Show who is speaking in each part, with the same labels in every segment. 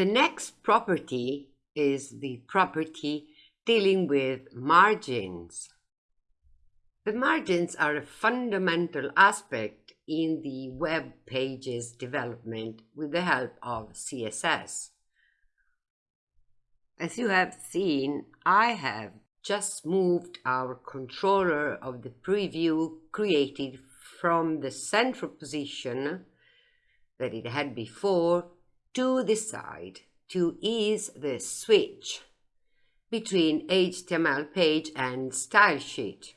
Speaker 1: The next property is the property dealing with margins. The margins are a fundamental aspect in the web pages development with the help of CSS. As you have seen, I have just moved our controller of the preview created from the central position that it had before to decide to ease the switch between HTML page and style sheet.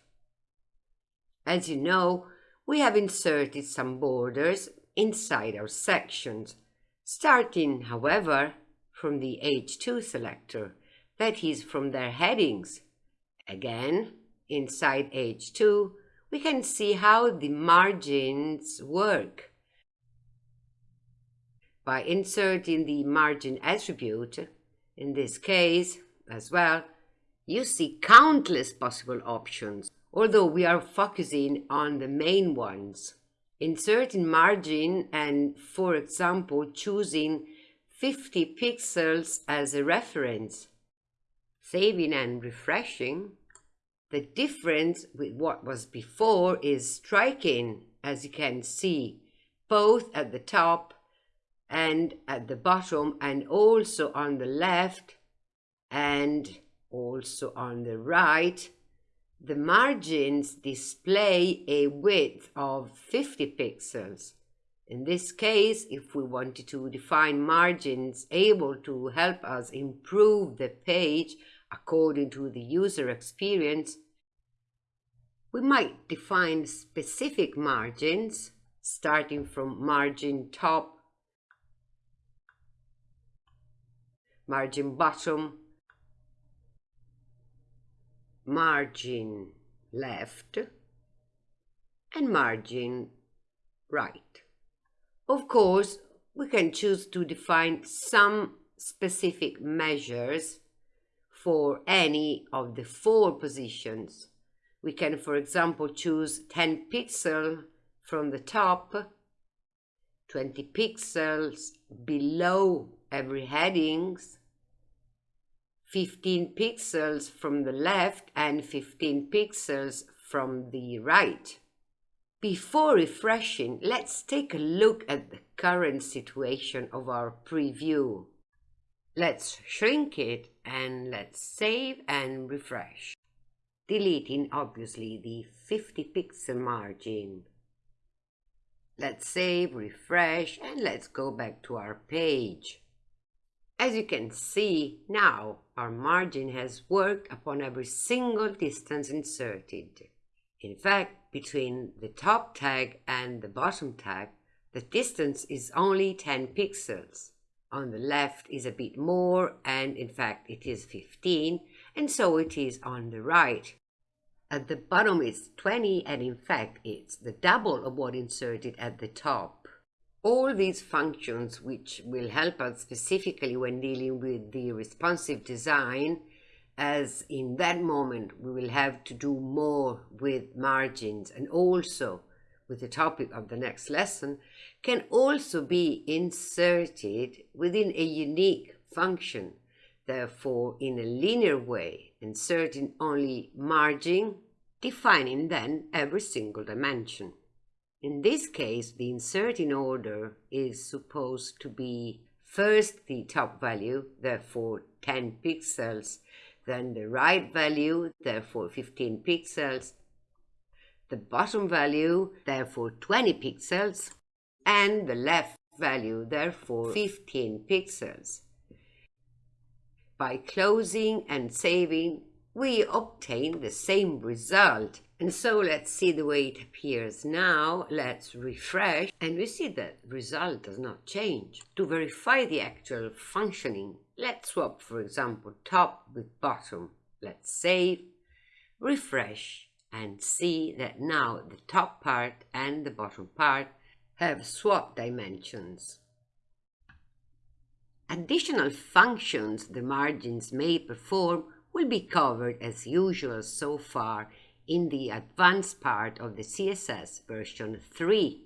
Speaker 1: As you know, we have inserted some borders inside our sections, starting, however, from the H2 selector, that is from their headings. Again, inside H2, we can see how the margins work. By inserting the margin attribute, in this case as well, you see countless possible options, although we are focusing on the main ones. Inserting margin and, for example, choosing 50 pixels as a reference. Saving and refreshing. The difference with what was before is striking, as you can see, both at the top and at the bottom and also on the left and also on the right. The margins display a width of 50 pixels in this case, if we wanted to define margins able to help us improve the page according to the user experience, we might define specific margins starting from margin top, margin bottom, margin left, and margin right. Of course, we can choose to define some specific measures for any of the four positions. We can, for example, choose 10 pixels from the top, 20 pixels below every headings, 15 pixels from the left and 15 pixels from the right. Before refreshing, let's take a look at the current situation of our preview. Let's shrink it and let's save and refresh. Deleting obviously the 50 pixel margin. Let's save, refresh and let's go back to our page. As you can see, now our margin has worked upon every single distance inserted. In fact, between the top tag and the bottom tag, the distance is only 10 pixels. On the left is a bit more, and in fact it is 15, and so it is on the right. At the bottom it's 20, and in fact it's the double of what inserted at the top. All these functions, which will help us specifically when dealing with the responsive design, as in that moment we will have to do more with margins and also with the topic of the next lesson can also be inserted within a unique function. Therefore in a linear way inserting only margin defining then every single dimension in this case the inserting order is supposed to be first the top value therefore 10 pixels then the right value, therefore 15 pixels, the bottom value, therefore 20 pixels, and the left value, therefore 15 pixels. By closing and saving, we obtain the same result. And so let's see the way it appears now. Let's refresh and we see that result does not change. To verify the actual functioning Let's swap, for example, top with bottom. Let's save, refresh, and see that now the top part and the bottom part have swapped dimensions. Additional functions the margins may perform will be covered as usual so far in the advanced part of the CSS version 3